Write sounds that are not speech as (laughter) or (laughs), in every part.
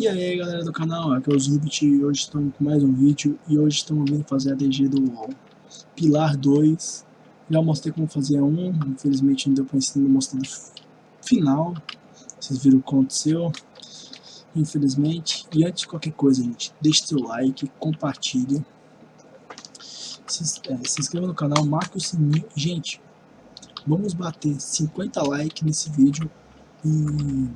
E aí galera do canal, aqui é o Zubit e hoje estamos com mais um vídeo e hoje estamos vindo fazer a DG do Pilar 2 Já mostrei como fazer um, infelizmente não deu para ensinar mostrar no final. Vocês viram o que aconteceu. Infelizmente, e antes de qualquer coisa gente, deixe seu like, compartilhe. Se, é, se inscreva no canal, marque o sininho. Gente, vamos bater 50 likes nesse vídeo e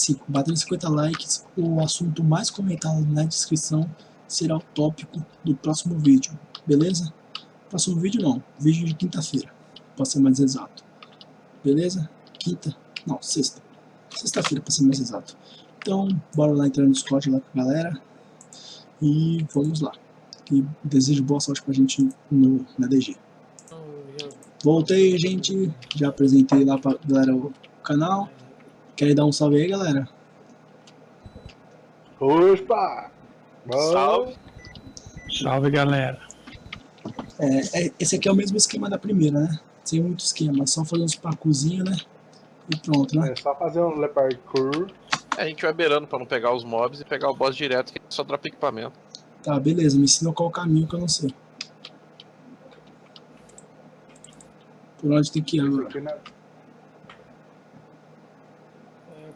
se batendo 50 likes, o assunto mais comentado na descrição será o tópico do próximo vídeo, beleza? Próximo vídeo não, vídeo de quinta-feira, para ser mais exato, beleza? Quinta, não, sexta, sexta-feira para ser mais exato. Então, bora lá entrar no Discord lá com a galera e vamos lá. E desejo boa sorte pra gente no, na DG. Voltei, gente, já apresentei lá pra galera o canal. Quer dar um salve aí, galera? Opa! Salve! Salve, galera! É, é, esse aqui é o mesmo esquema da primeira, né? Sem muito esquema, só fazer uns parcourzinhos, né? E pronto, né? É só fazer um parkour. É, a gente vai beirando pra não pegar os mobs e pegar o boss direto, que só dropa equipamento. Tá, beleza, me ensina qual o caminho que eu não sei. Por onde tem que ir agora?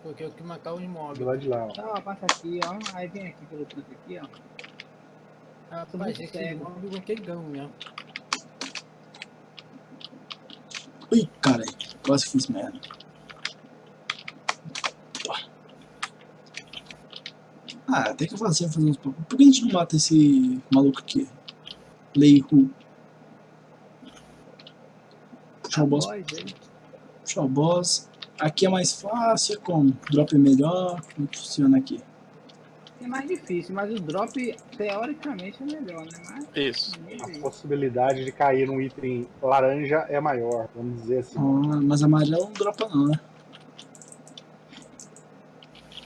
Porque eu que matar os mobs. Do lado de lá, ó. Tá, passa aqui, ó. Aí vem aqui pelo canto aqui, ó. Ah, tu vai ser que mob com aquele gão mesmo. Ui, cara, quase fiz merda. Ah, tem que fazer, fazer uns. Por que a gente não mata esse maluco aqui? Lei Hu. Puxar o boss. Puxar o boss. Aqui é mais fácil, como? Drop é melhor, como funciona aqui? É mais difícil, mas o drop teoricamente é melhor, né? Mas, Isso. A possibilidade de cair num item laranja é maior, vamos dizer assim. Ah, mas amarelo não dropa não, né?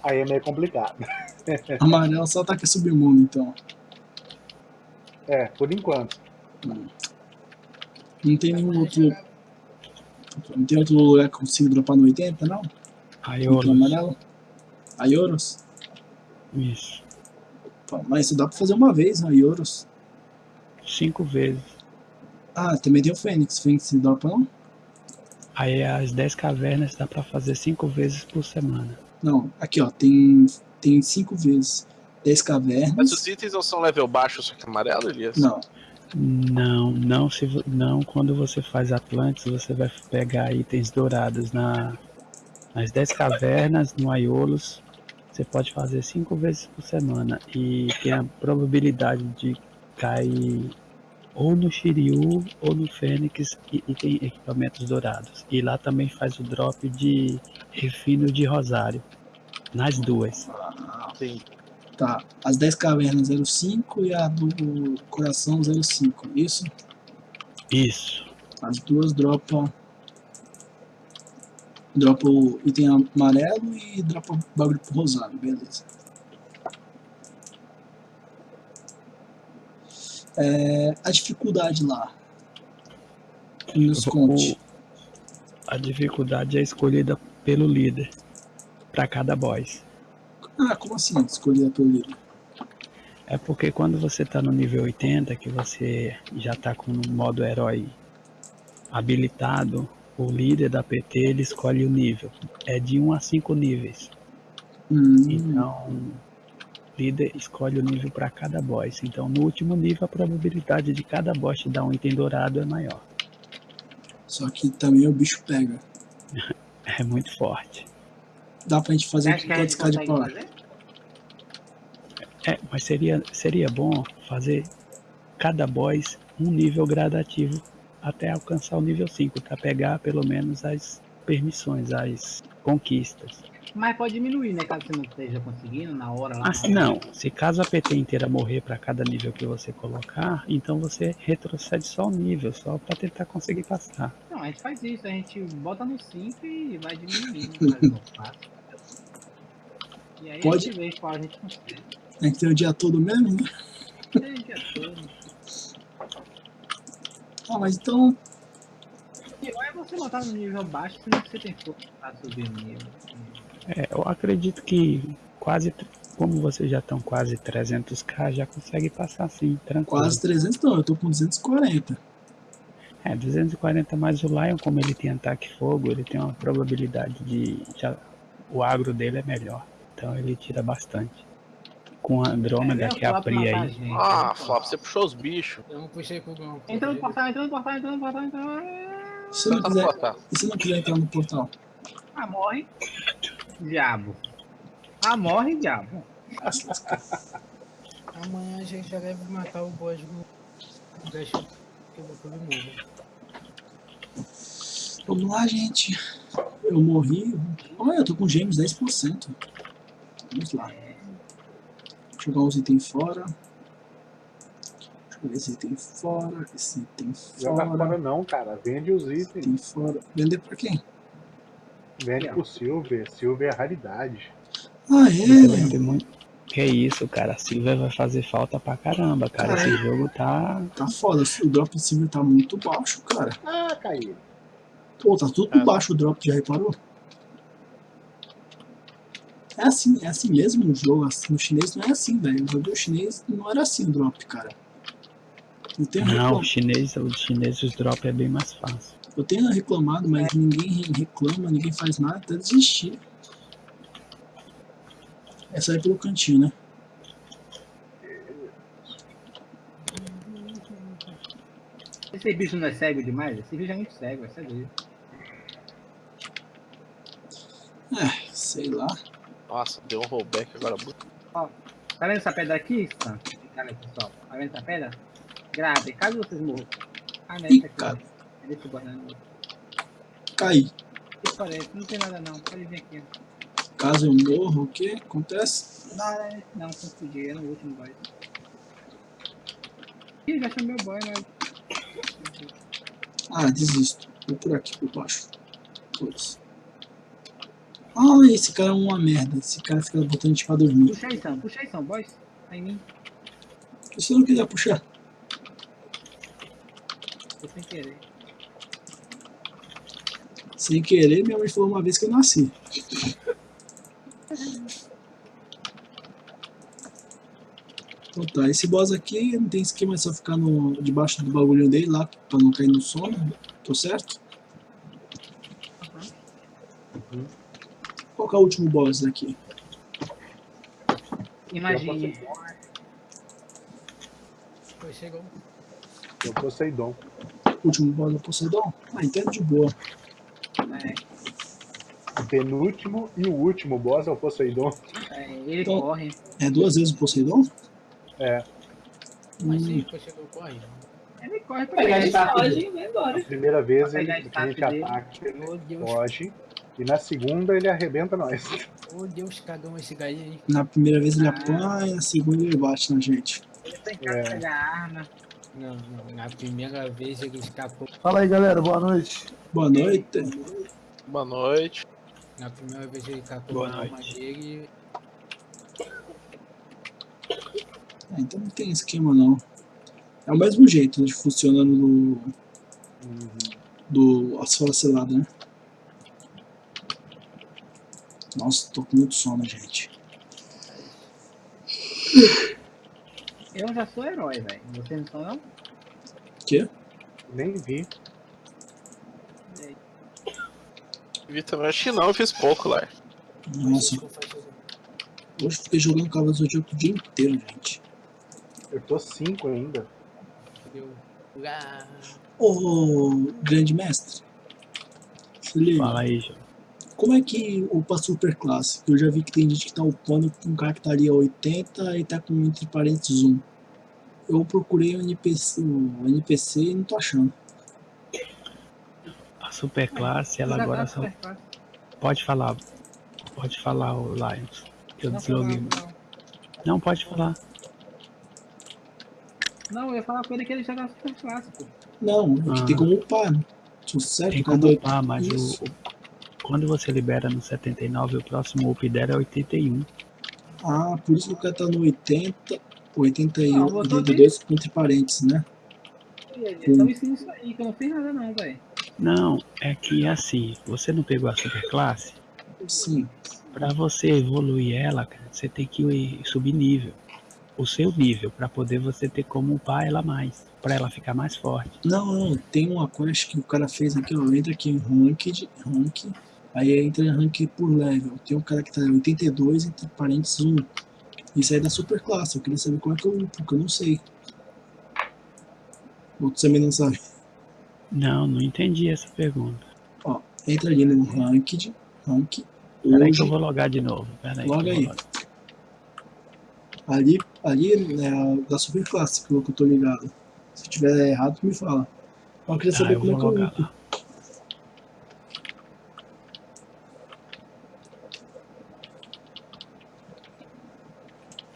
Aí é meio complicado. (laughs) amarelo só ataca submundo, então. É, por enquanto. Hum. Não tem nenhum outro não tem outro lugar que eu consigo dropar no 80, não? Aioros. amarelo? Aioros? Isso. Mas isso dá pra fazer uma vez, né? Aioros. Cinco vezes. Ah, também tem o Fênix. Fênix dropa não? Aí as 10 cavernas dá pra fazer cinco vezes por semana. Não, aqui ó, tem, tem cinco vezes. 10 cavernas. Mas os itens não são level baixo, só que amarelo, Elias? Não. Não, não, se, não quando você faz Atlantis, você vai pegar itens dourados na, nas 10 cavernas, no Aiolos, você pode fazer 5 vezes por semana e tem a probabilidade de cair ou no Shiryu ou no Fênix e, e, tem equipamentos dourados. E lá também faz o drop de refino de rosário, nas duas. Sim. Tá, as 10 cavernas 05 e a do coração 05, isso? Isso. As duas dropam dropa o item amarelo e dropa bagulho rosado, beleza. É, a dificuldade lá. Nos conte. A dificuldade é escolhida pelo líder para cada boss. Ah, como assim escolher pelo líder? É porque quando você está no nível 80, que você já está com o modo herói habilitado, o líder da PT ele escolhe o nível. É de 1 a 5 níveis. Hum. Então, o líder escolhe o nível para cada boss. Então, no último nível, a probabilidade de cada boss te dar um item dourado é maior. Só que também o bicho pega. (laughs) é muito forte. Dá pra gente fazer quantos K de power? É, mas seria, seria bom fazer cada boss um nível gradativo até alcançar o nível 5, para pegar pelo menos as permissões, as conquistas. Mas pode diminuir, né? Caso você não esteja conseguindo na hora lá. Ah, não. Se caso a PT inteira morrer para cada nível que você colocar, então você retrocede só o nível, só para tentar conseguir passar. Não, a gente faz isso, a gente bota no 5 e vai diminuindo. (laughs) E aí Pode. a gente vê qual a gente consegue. Gente tem o dia todo mesmo, né? Tem o dia todo. Ah, mas então. Pior é você botar no nível baixo se não você tem força pra subir o nível. É, eu acredito que quase, como vocês já estão quase 300k, já consegue passar assim, tranquilo. Quase 300 não, eu tô com 240. É, 240 mais o Lion, como ele tem ataque fogo, ele tem uma probabilidade de. Já, o agro dele é melhor. Então ele tira bastante. Com a Andrômeda, É, que é a Pri aí. gente, Ah? Flop, você puxou os bichos. Eu não puxei com o Gão. Entra no portal, entra no portal, entra no portal, no portal. Se você não Tá quiser, se não quiser entrar no portal? Ah, morre. Diabo. Ah, morre, diabo. Amanhã a gente já deve matar o boss do. Deixa que eu vou todo mundo. Vamos lá, gente. Eu morri. Olha, eu tô com gêmeos 10%. Vamos lá. Jogar os itens fora. Jogar esse item fora. Esse item Joga fora. fora não, cara. Vende os itens. Item fora. Vender pra quem? Vende pro Silver. Silver é raridade. Ah, vai é? ter muito. Que isso, cara. Silver vai fazer falta pra caramba, cara. Esse jogo tá. Tá foda. O drop de silver tá muito baixo, cara. Ah, caiu. Pô, tá tudo por baixo o drop, já reparou? É assim, é assim mesmo no jogo, assim, no chinês não é assim, velho. No jogo chinês não era assim o drop, cara. Eu tenho, Não, reclam- o chinês, o chinês os drop é bem mais fácil. eu tenho reclamado, mas ninguém reclama, ninguém faz nada, até desistir. É sair pelo cantinho, né? Esse bicho não é cego demais? Esse bicho é muito cego, é cego. É, sei lá. Nossa, deu um rollback agora. Tá vendo essa pedra aqui, Stan? Cara, pessoal. Tá vendo essa pedra? Grave, caso vocês morram. Ah, não, Ih, essa aqui. ó. Eu guardar no. Caí. Que parece? Não tem nada não. Pode vir aqui. Caso eu morra, o que acontece? Não, não, não confundi. É no último boy. Ih, já chamei o boy, mas. Ah, desisto. Vou por aqui, por baixo. Todos. Ah, esse cara é uma merda. Esse cara fica botando a gente pra dormir. Puxa aí, Sam. Puxa aí, Sam. Boys. Tá em mim. Se você não quiser puxar. Tô sem querer. Sem querer, minha mãe falou uma vez que eu nasci. Então tá, esse boss aqui não tem esquema, é só ficar no, debaixo do bagulho dele lá, pra não cair no sono. Tô certo? Qual que é o último boss daqui? Imagine. Foi, chegou. Eu Poseidon. O último boss do Poseidon? Ah, então é de boa. É, O penúltimo e o último boss é o Poseidon. é, ele Então- corre. É duas vezes o Poseidon? É. Mas Hum, sim, foi, chegou, corre. Ele corre pra Pegar status. dele e vai embora. A primeira vez ele, a gente ataca, ele foge. E na segunda ele arrebenta nós. Oh Deus, cagão esse gaí aí. na primeira vez ele Ah. apanha, na segunda ele bate na gente. Ele tem cara É. arma. Não, não, na primeira vez ele escapou. Fala aí, galera. Boa noite. Boa noite. Boa noite. Na primeira vez ele escapou Boa a arma noite. dele. Ah, então não tem esquema não. É o mesmo jeito de funciona no do asfalto selado, né? Nossa, tô com muito sono, gente. Eu já sou herói, velho. Você não sou não? Quê? Nem vi. Vi também, acho que não, eu fiz pouco lá. Nossa, hoje eu fiquei jogando Cavalo do Zodíaco o dia inteiro, gente. Eu tô 5 ainda. Ô, grande mestre. Se liga. Fala aí, João. Como é que upa super classe? Eu já vi que tem gente que tá upando com um cara que tá ali a 80 e tá com entre parênteses 1. Eu procurei o NPC, o NPC e não tô achando. A super classe, ela agora só. Pode falar. Pode falar, o Lions. Que eu Não, desloguei. não, não. Não, pode falar. Não, eu ia falar com ele que ele joga super clássico. Não, é que Ah. tem como upar. né? Sucesso, Tem como upar, mas o- quando você libera no 79, o próximo up dela é 81. Ah, por isso que o cara tá no 80, 81, Não, botou 82 entre parênteses, né? Então ensina isso aí, que eu não fiz nada não, velho. Não, é que assim, você não pegou a super classe? Sim. Pra você evoluir ela, cara, você tem que subir nível. O seu nível, pra poder você ter como upar ela mais. Pra ela ficar mais forte. Não, não, tem uma quest que o cara fez aqui, ó. Entra aqui em Ranked, Rank. Aí entra em Rank por level. Tem um cara que tá em 82, entre parênteses 1. Isso aí é da super classe. Eu queria saber como é que eu upo, porque eu não sei. Ou também não sabe. Não, não entendi essa pergunta. Ó, entra ali no Ranked, Rank. Peraí que eu vou logar de novo. Que eu Loga aí. logar. ali, ali é a da super classe, pelo que eu tô ligado. Se tiver errado, tu me fala. Eu queria Tá, saber eu como é que eu logar upo. lá.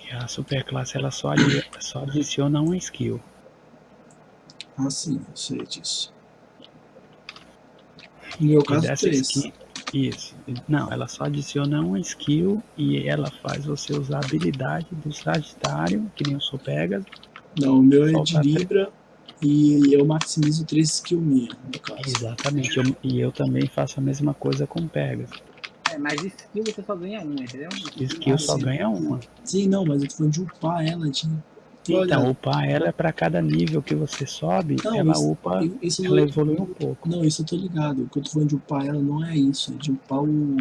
E a superclasse ela só, ali- só adiciona uma skill. Ah, sim, eu sei disso. No meu caso, três. skill, isso. Não, ela só adiciona uma skill e ela faz você usar a habilidade do Sagitário, que nem o Sopegas. Não, o meu é de três. Libra e eu maximizo 3 skill minha, no caso. Exatamente. eu- e eu também faço a mesma coisa com Pegas. É, mas skill você só ganha uma, entendeu? Skill Ah, só sim. ganha uma. Sim, não, mas eu tô falando de upar ela, de... Então, upar ela é pra cada nível que você sobe, Não, ela isso- upa, isso ela não, evolui um pouco. não, isso eu tô ligado. O que eu tô falando de upar ela não é isso, é de upar o...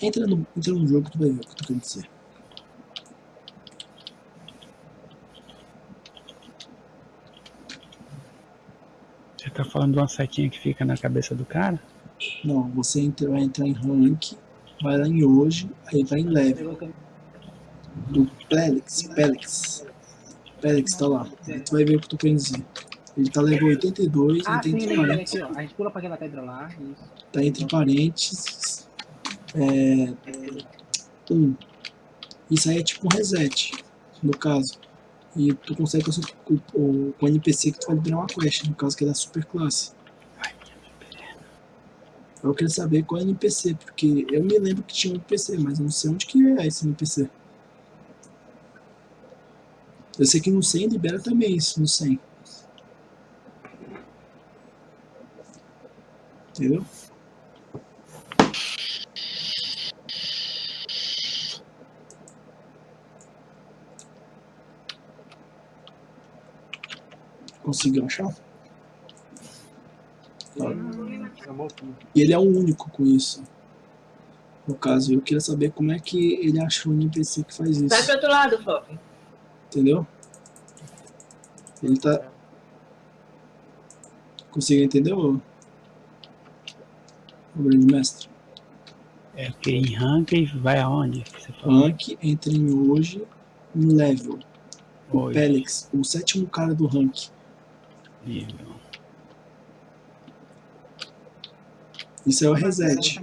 Entra no, entra no jogo que tu vai ver o que eu tô querendo dizer. Você tá falando de uma setinha que fica na cabeça do cara? Não, você entra, vai entrar em rank, vai lá em hoje, aí vai em level. Do Pelix, Pelix. Pelix tá lá. Aí tu vai ver o que tô querendo dizer. Ele tá level 82, Ah, ele tem entre lembrei parênteses, aqui. A gente pula pra aquela pedra lá. Isso. tá entre parênteses. É, um. Isso aí é tipo um reset, no caso. E tu consegue com, o- o- com o NPC que tu vai liberar uma quest, no caso que é da super classe. Eu queria saber qual é o NPC, porque eu me lembro que tinha um NPC, mas eu não sei onde que é esse NPC. Eu sei que no 100 libera também isso, no 100. Entendeu? Conseguiu achar? Tá. Chamou tudo. E ele é o único com isso. No caso, eu queria saber como é que ele achou o NPC que faz Vai isso. pro outro lado, Fop. Entendeu? Ele tá. Conseguiu entender, ô? O grande mestre? É porque em ranking vai aonde? que? Rank entra em hoje em level. O Hoje. Pelix, o sétimo cara do rank. Nível. Isso é o reset.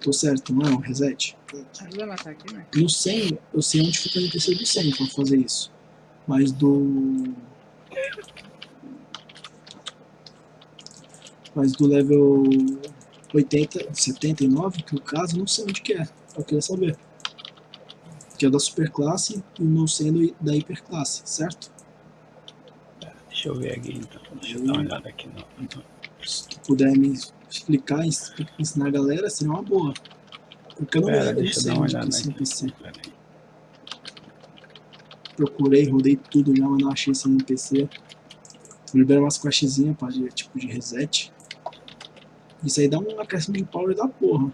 Tô certo, não é o reset? No 100, eu sei onde fica o NPC do 100 pra fazer isso. Mas do. Mas do level 80, 79, que no caso, não sei onde que é. Eu queria saber. Que é da superclasse e o meu sendo da hiperclasse, certo? Deixa eu ver aqui então. Deixa eu dar uma olhada aqui. No- Se tu puder me explicar, ens- ensinar a galera, seria uma boa. Porque eu não Pera, lembro, não eu sei onde que é esse. NPC. Procurei, rodei tudo já, mas não achei esse NPC. Libera umas questzinhas pra tipo de reset. Isso aí dá um acréscimo de power da porra.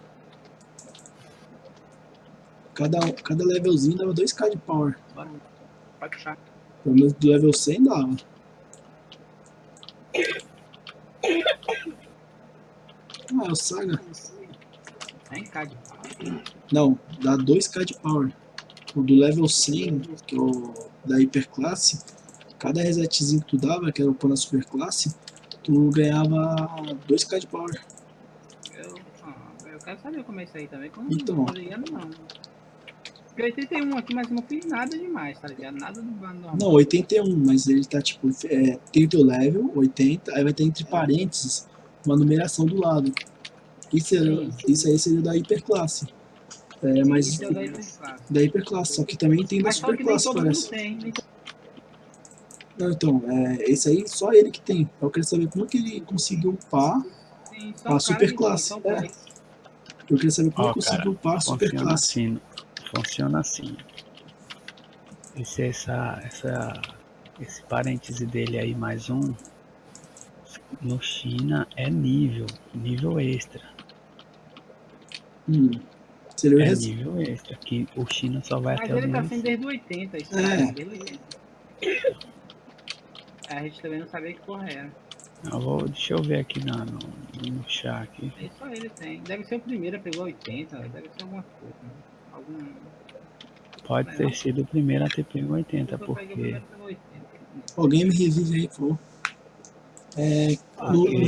Cada, cada levelzinho dava 2k de power. Pelo menos do level 100 dava. Ah, é o Saga. Cá de. Não, dá 2k de power. O do level 100, que é o da hiperclasse, cada resetzinho que tu dava, que era o pôr na superclasse, tu ganhava 2k de power. Eu, ah, eu quero saber como é isso aí também. Como Então. não tô não. Porque 81 aqui, mas não fiz nada demais, tá ligado? Nada do bando normal. Não, 81, mas ele tá tipo, é, tem o teu level, 80, aí vai ter entre parênteses uma numeração do lado. Isso, é, Sim. isso aí seria da hiperclasse. É, mas Isso é da hiperclasse. da hiperclasse, só que também tem da superclasse, parece. tem. to- Não, então, é, esse aí só ele que tem. Eu quero saber como que ele conseguiu upar só A superclasse, é. Eu queria saber como eu consigo cara, upar a super Funciona classe. assim. Funciona assim. Esse, essa, essa, esse parêntese dele aí, mais um, no China é nível, nível extra. Hum. Seria o É res... nível extra, que o China só vai Mas até o ele tá nível sendo desde o 80, isso É. 80. A gente também não sabia que porra era. Eu vou, deixa eu ver aqui na, no, no chat aqui. Aí só ele tem. Deve ser o primeiro, pegou 80, deve ser alguma coisa. né? Algum. Pode ter sido o primeiro a ter pego 80, Eu peguei o porque primeiro, pegou 80. Alguém me revive aí, por favor. É, Ah, no, que- no,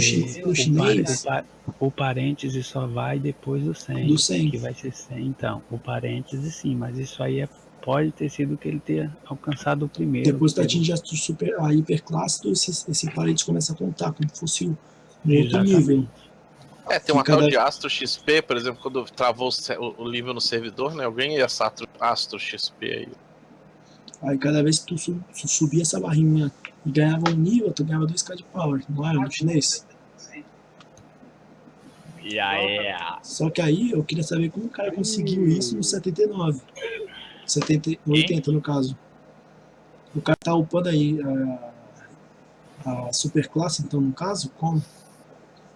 no chinês, o, pa- o parêntese só vai depois do 100, do 100. que vai ser 100. Então, o parêntese sim, mas isso aí é, pode ter sido que ele tenha alcançado o primeiro. Depois pegou- atinge a, tu super, a hiperclasse, esse, esse parede começa a contar como se fosse um outro nível. É, tem uma cada- tal de Astro XP, por exemplo, quando travou o, nível no servidor, né? Ganhei essa Astro, Astro XP aí. Aí cada vez que tu, su- tu subia essa barrinha e ganhava um nível, tu ganhava 2k de power, não era no chinês? E aí, Só que aí eu queria saber como o cara conseguiu isso no 79. 70, 80 no caso. O cara tá upando aí a, a super classe, então no caso, como?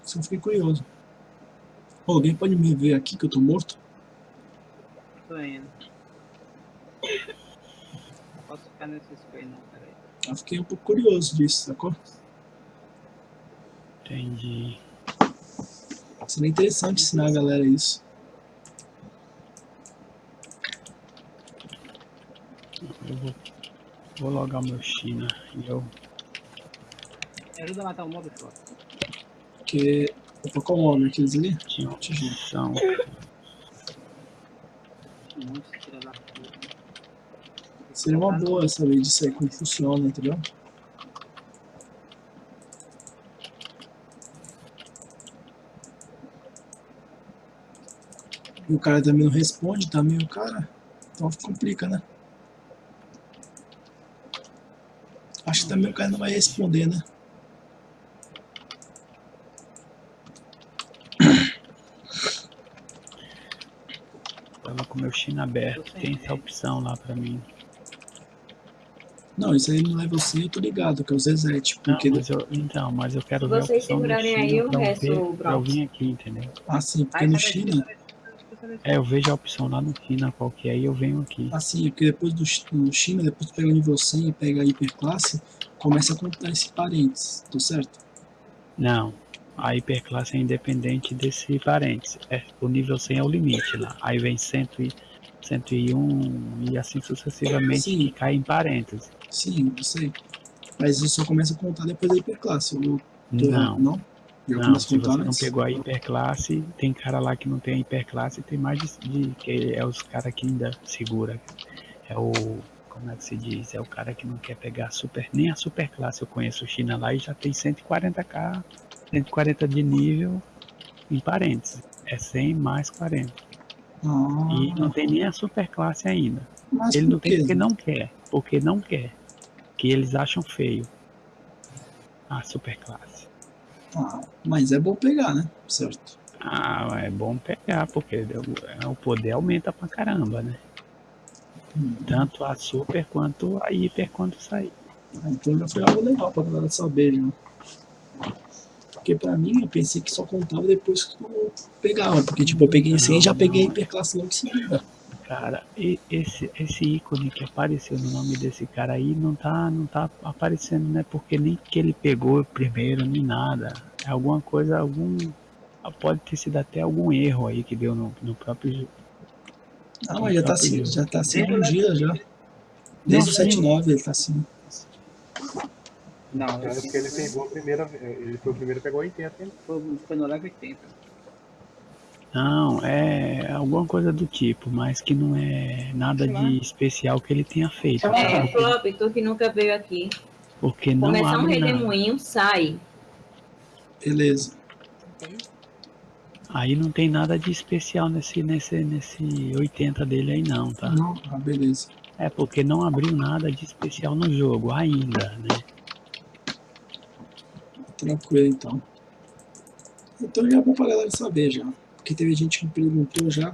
Isso eu fiquei curioso. Pô, alguém pode me ver aqui que eu tô morto? Tô indo. Não posso ficar nesse spray não. Eu fiquei um pouco curioso disso, sacou? entendi. Seria interessante ensinar a galera isso. Eu vou, vou logar meu China e eu Me ajuda a matar o mob, só. Porque. Opa, qual o nome? Aqueles ali? tinha. Um da puta. Seria uma boa saber disso aí, como funciona, entendeu? E o cara também não responde, também o cara. Então complica, né? Acho que também o cara não vai responder, né? Tava com meu China aberto, tem essa opção lá pra mim. Não, isso aí no level 100 eu tô ligado, que é o Zezete. Não, Porque. mas eu, então, mas eu quero Se ver a vocês opção do segurarem aí, eu resto, ver, o pra eu vir aqui, entendeu? Ah, sim, porque Ai, no China. É, eu vejo a opção lá no China qual que é, aí eu venho aqui. Assim, é porque depois do no China, depois tu pega o nível 100 e pega a hiperclasse, começa a contar esse parênteses, tô certo? Não, a hiperclasse é independente desse parênteses. É, o nível 100 é o limite lá. Aí vem 100 e, 101 e assim sucessivamente Sim. que cai em parênteses. Sim, eu sei. Mas isso só começa a contar depois da hiperclasse. Eu tô Não, Não? Já não, se você não antes? pegou a hiperclasse, tem cara lá que não tem a hiperclasse, tem mais de, que é os cara que ainda segura. É o como é que se diz? É o cara que não quer pegar super, nem a superclasse. Eu conheço o China lá e já tem 140k, 140 de nível em parênteses. É 100 mais 40. Ah, E não tem nem a superclasse ainda. mas Ele não tem porque não quer. Porque não quer. Que eles acham feio. A superclasse. Ah, mas é bom pegar, né? Certo. Ah, é bom pegar, porque o- o poder aumenta pra caramba, né? Hum. Tanto a super quanto a hiper quando sair. Ah, Então já foi algo legal pra galera saber, já. Porque pra mim, eu pensei que só contava depois que eu pegava. Porque, tipo, eu peguei 100 e já peguei a hiperclasse logo em seguida. Cara, e- esse, esse ícone que apareceu no nome desse cara aí não tá, não tá aparecendo, né? Porque nem que ele pegou primeiro, nem nada. É alguma coisa, algum. Pode ter sido até algum erro aí que deu no, no próprio. Ah, mas já tá assim, Próprio já tá assim Desde um o dia já. Desde o sim. 79 ele tá assim. Não, Tanto esse- que ele pegou a primeira. Ele foi o primeiro que pegou 80, hein? foi, foi no level 80. Não, é alguma coisa do tipo, mas que não é nada de especial que ele tenha feito. É, sabe? Flop, tu que nunca veio aqui. Porque não Começar um redemoinho, sai. Beleza. Aí não tem nada de especial nesse, nesse, nesse 80 dele aí não, tá? Não, ah, beleza. É porque não abriu nada de especial no jogo ainda, né? Tranquilo então. Então já é bom pra galera saber já. Porque teve gente que perguntou já.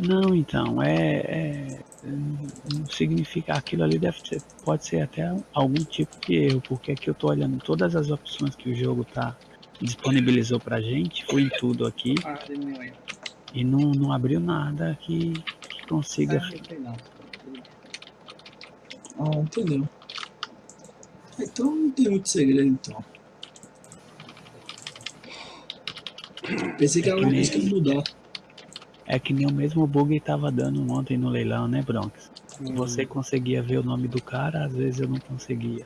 Não, então, é, é- Não significa. Aquilo ali deve ser. Pode ser até algum tipo de erro, porque aqui eu tô olhando todas as opções que o jogo tá. disponibilizou pra gente, fui em tudo aqui Ah, e não, não abriu nada que, que consiga. Ah, não sei não. Ah, entendeu. Então não tem muito segredo então. Pensei que era uma coisa que ia mudar. É que nem o mesmo bug tava dando ontem no leilão, né, Bronx? Você conseguia ver o nome do cara, às vezes eu não conseguia.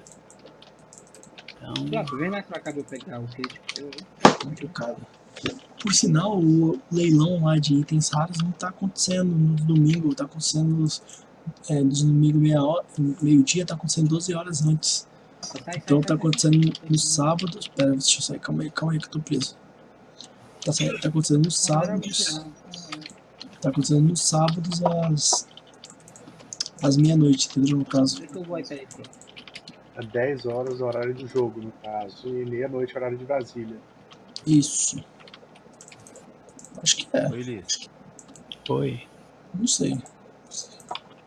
Então, Pronto, vem mais pra cá pra eu pegar o kit. Eu- complicado. Por sinal, o leilão lá de itens raros não tá acontecendo no domingo, tá acontecendo nos, é, nos domingo meia hora, meio-dia, tá acontecendo 12 horas antes. Então tá acontecendo no sábado. Pera, deixa eu sair, calma aí, calma aí que eu tô preso. Tá, tá acontecendo nos sábados. Tá acontecendo nos sábados às. às meia-noite, entendeu? No caso. Onde é que eu vou aí, peraí, pô? É 10 horas horário do jogo, no caso, e meia-noite horário de Brasília. Isso. Acho que é, Oi, Liz. foi. não sei.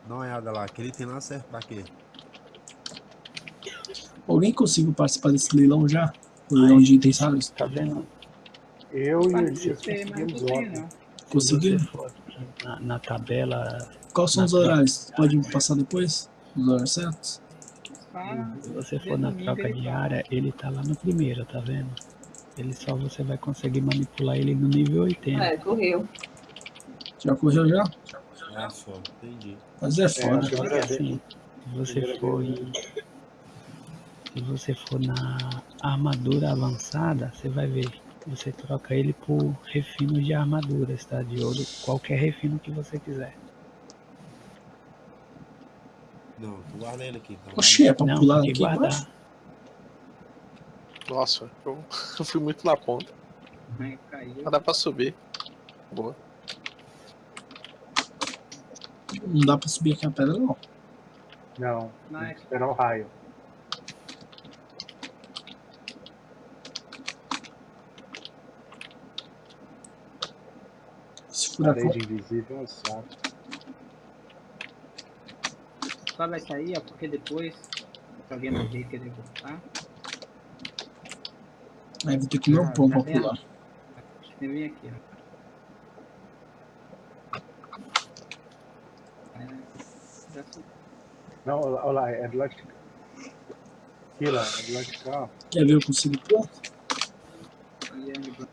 Dá uma olhada lá. Aquele tem lá serve pra quê? Alguém conseguiu participar desse leilão já? O leilão de itens raros? Tá vendo? Eu e o Elias conseguimos Conseguiu? na, na tabela, Quais são os horários? Pode me passar depois? Os horários certos? Se você for na troca diária, ele tá lá no primeiro, tá vendo? Ele só você vai conseguir manipular ele no nível 80. É, correu. Já correu já? Ah, só. Entendi. Mas é foda. eu Só que assim, se você for em- se você for na armadura avançada, você vai ver. Você troca ele por refino de armaduras, tá? De ouro, qualquer refino que você quiser. Não, tu guarda ele aqui. Tá Oxê, é pra Não, pular aqui guardar. Nossa, eu, eu (laughs) fui muito na ponta. Mas dá pra subir. Boa. Não dá pra subir aqui a pedra, não. Não, Não, tem é que esperar o raio. Furacão. Parede invisível é um saco. Só vai sair, ó, porque depois, se alguém morrer e querer voltar, Aí vou ter que comer um Ah, pão já pra pular. vem aqui, ó. É. Não, olha lá, olha lá, é do lado de cá. Aqui lá, é do lado de cá. Quer ver eu consigo pular? E aí, Bruno?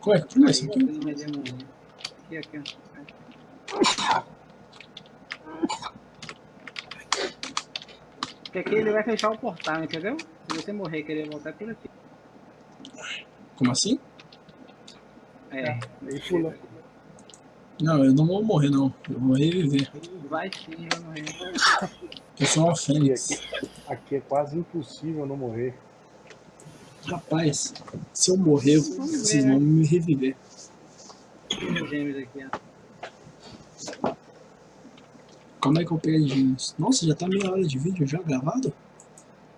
Qual é que Aí, aqui? Aqui, aqui, ó. Porque aqui ele vai fechar o portal, entendeu? Se você morrer e querer voltar é por aqui. Como assim? É, Aí pula. Não, eu não vou morrer não. Eu vou reviver. vai sim, vai morrer. Eu sou uma fênix. aqui, aqui é quase impossível não morrer. Rapaz, se eu morrer, vocês vão me reviver. Como é que eu pego gêmeos? Nossa, já tá meia hora de vídeo já gravado?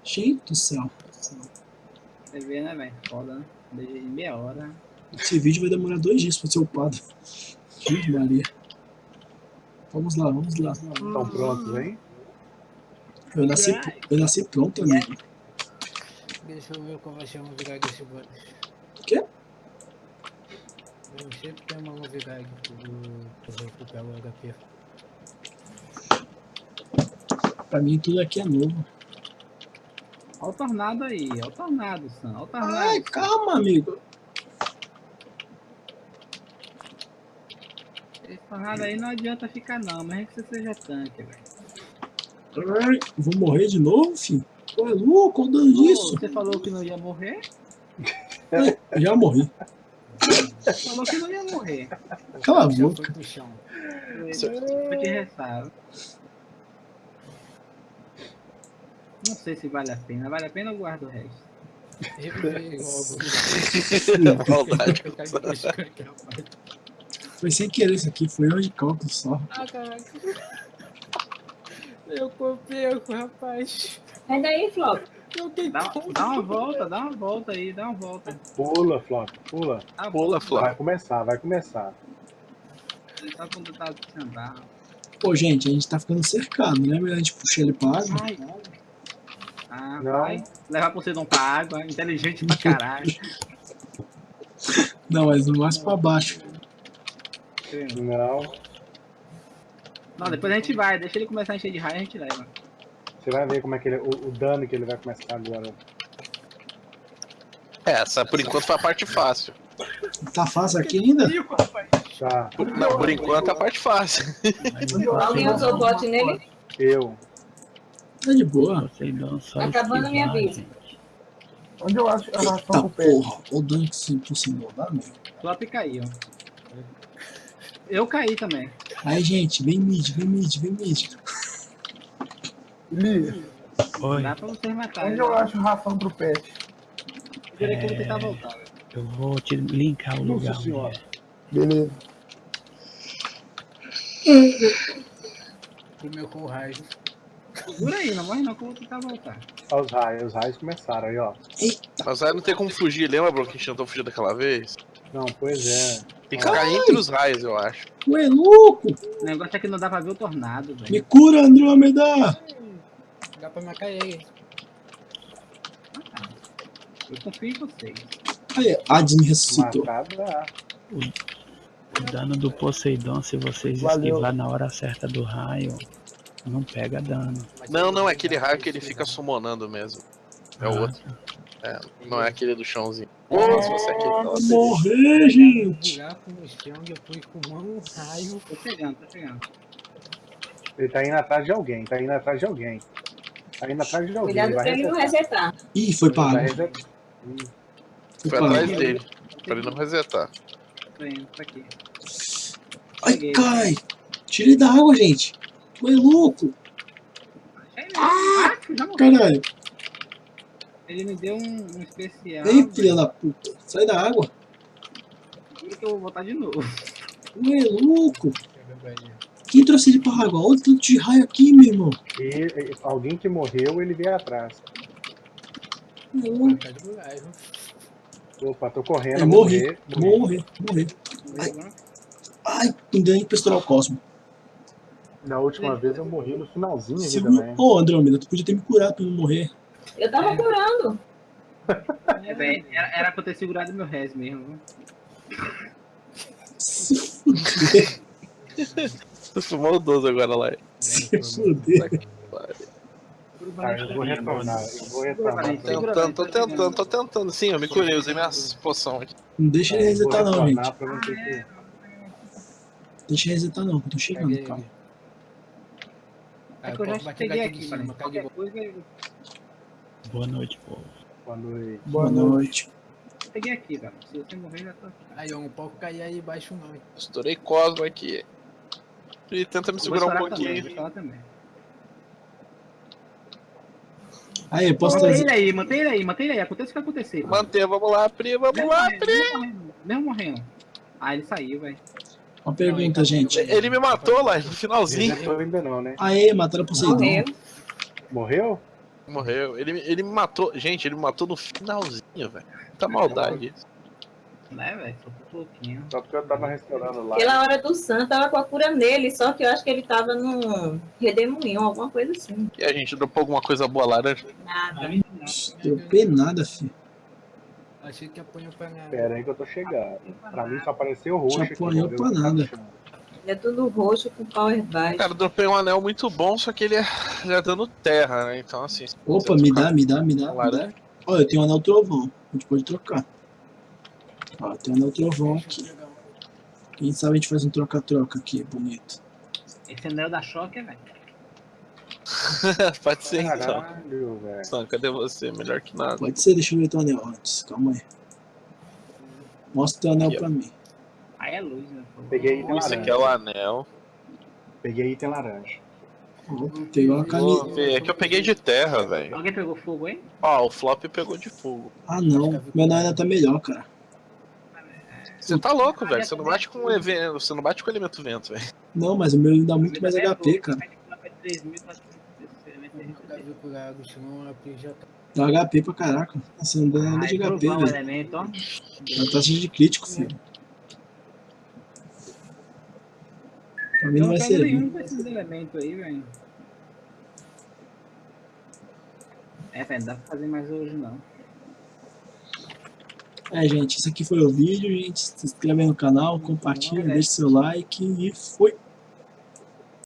Gente do céu. Você vê, né, velho? Foda, né? Desde meia hora. Esse vídeo vai demorar dois dias pra ser upado. Gente Maria. Vamos lá, vamos lá. Estão prontos, hein? Eu nasci, eu nasci pronto, amigo. Deixa eu ver qual vai ser a novidade desse bot. O quê? Eu sempre tem uma novidade do pro recuperar o HP. Pra mim tudo aqui é novo. Olha o tornado aí, olha o tornado, Sam. Olha o tornado. Ai, Sam. calma, amigo. Esse tornado aí não adianta ficar não, mas é que você seja tanque, velho. Ai, vou morrer de novo, filho? Pô, é louco, o dano Pô, disso. Você falou que não ia morrer? Já morri. Falou que não ia morrer. Cala a boca. foi te restar. Não sei se vale a pena. Vale a pena ou guardo o resto? Eu. Foi sem querer isso aqui, foi erro de cálculo só. Ah, caraca. Eu copiei com o rapaz. Sai daí, Flop. Não tem Dá, como. dá uma volta, dá uma volta aí, dá uma volta. Pula, Flop, pula. Uma Pula, Flop. Vai começar, vai começar. Quando tá sem andar. Pô, gente, a gente tá ficando cercado, né? Melhor a gente puxar ele pra água. Ai. Ah, Não. vai. Levar Poseidon pra água, inteligente pra (laughs) caralho. Não, mas mais pra baixo. Não. Não, depois a gente vai, deixa ele começar a encher de raio e a gente leva. Você vai ver como é que ele, o, o dano que ele vai começar agora. É, essa por enquanto foi a parte fácil. Tá fácil aqui ainda? Tá, Não, por enquanto é a parte fácil. Alguém usou bot nele? eu. Tá de boa. Só Acabando a minha vida. Onde eu acho a ração Eita do peixe? porra, o dano que se possível dá mesmo. Flop caiu. Eu caí também. Aí, gente, vem mid, vem mid, vem mid. Li, Oi, Dá pra vocês matarem. onde eu acho ração pro peixe? Eu diria que eu vou tentar voltar. eu vou te linkar o lugar. senhora. é. Beleza. Comeu com o raio. Segura aí, não morre não que eu vou tentar voltar. Olha os raios, os raios começaram aí, ó. Mas aí não tem como fugir, lembra, Bro, que a gente tentou fugir daquela vez? Não, pois é. Tem que ficar entre os raios, eu acho. Ué, louco! O negócio é que não dá pra ver o tornado, velho. Me cura, Andrômeda! Dá pra me cair aí. Eu confio em vocês. Aí, Hades me ressuscitou. Matar dá. O dano do Poseidon, se vocês Valeu. esquivar na hora certa do raio, não pega dano. Não, não, é aquele raio que ele fica summonando mesmo. É o Ah, outro. É, não é aquele do chãozinho. Ô, se você é aquele gente! Ele tá indo atrás de alguém, tá indo atrás de alguém. Tá indo atrás de alguém. Cuidado ele pra ele não resetar. Ih, foi. Hum, Foi Foi pra atrás dele, pra ele não resetar. Tô indo, tô aqui. Ai, cai! Tira ele da água, gente! Tu é louco! Ah. Caralho! Ele me deu um, um especial. Ei, filha da puta! Sai da água! Que eu vou botar de novo. Tu é louco! Quem trouxe ele pra água? Olha o tanto de raio aqui, meu irmão! E, e- alguém que morreu, ele veio atrás. É buraco. Opa, tô correndo. Eu vou morri. morrer, morrer, vou morrer. Ai, não deu nem pra o cosmo. Na última vez eu morri no finalzinho aqui Segura... também. Ô, Andrômeda, tu podia ter me curado pra eu não morrer. Eu tava curando. É, era, era pra eu ter segurado meu res mesmo. Se (laughs) fuder, (laughs) Tu fumou o 12 agora lá. se fuder. Tá, eu vou retornar. Eu vou retornar. Tentando, tô tentando, tô tentando. Sim, eu me curei, usei minha poção aqui. Não deixa ele resetar não, gente. Deixa ele resetar não, que eu tô chegando, Peguei calma. É que eu eu já peguei daqui aqui, mano. Qualquer coisa eu Boa noite, povo. Quando ele- Boa noite. peguei aqui, velho. Se você morrer, já tô aqui. Aí eu não posso cair aí embaixo não. hein. Estourei Cosmo aqui. E tenta me segurar um também, pouquinho. também. Aí, posso Mantém trazer. ele aí, mantém ele aí, mantém ele aí. Aconteça o que acontecer. Manter, vamos lá, Pri, vamos Mesmo lá, morrendo, Pri. mesmo morrendo, Mesmo morrendo. Ah, ele saiu, velho. Uma pergunta, gente. Ele me matou lá no finalzinho. Ainda não, né? Aê, mataram o Poseidon. Morreu. Morreu? Morreu. Ele, ele me matou. Gente, ele me matou no finalzinho, velho. Muita maldade. isso. Né, velho? Só um pouquinho. Só porque eu tava restaurando lá. Pela hora do Sam, tava com a cura nele, só que eu acho que ele tava num redemoinho, alguma coisa assim. E a gente dropou alguma coisa boa laranja. Nada. Dropei nada, filho. Achei que apanhou pra nada. Pera aí que eu tô chegando. Pra mim só apareceu roxo. Já aqui, apanhou pra nada. É tudo roxo com power baixo. Cara, eu dropei um anel muito bom, só que ele é, ele é dano terra, né? Então, assim. Opa, me dá, me dá, me dá, me dá. Olha, eu tenho um anel trovão. A gente pode trocar. Ó, tem um anel trovão aqui. Quem sabe a gente faz um troca-troca aqui, bonito. Esse anel da choque, velho. (laughs) Pode ser, então. Caralho, velho. Sam, cadê você? Melhor que nada. Pode ser, deixa eu ver teu anel antes. Calma aí. Mostra teu anel Aqui, ó. pra mim. Aí é luz, né? Peguei item Esse laranja. aqui é o anel. Peguei item laranja. Ó, pegou uma camisa. é que eu peguei de terra, velho. Alguém pegou fogo aí? Ó, o flop pegou de fogo. Ah, não. Meu anel ainda tá melhor, cara. Você tá louco, velho. Você não bate com o evento. Você não bate com o elemento vento, velho. Não, mas o meu dá muito mais HP, cara. A PJ. Dá HP pra caraca. Você não dá nada de Ai, HP, velho. elemento, ó. Dá taxa de crítico, filho. Pra mim Eu não não vai servir. nenhum desses elementos aí, velho. É, velho, não dá pra fazer mais hoje, não. É, gente, esse aqui foi o vídeo, gente. Se inscreve no canal, compartilha, deixa seu like e foi.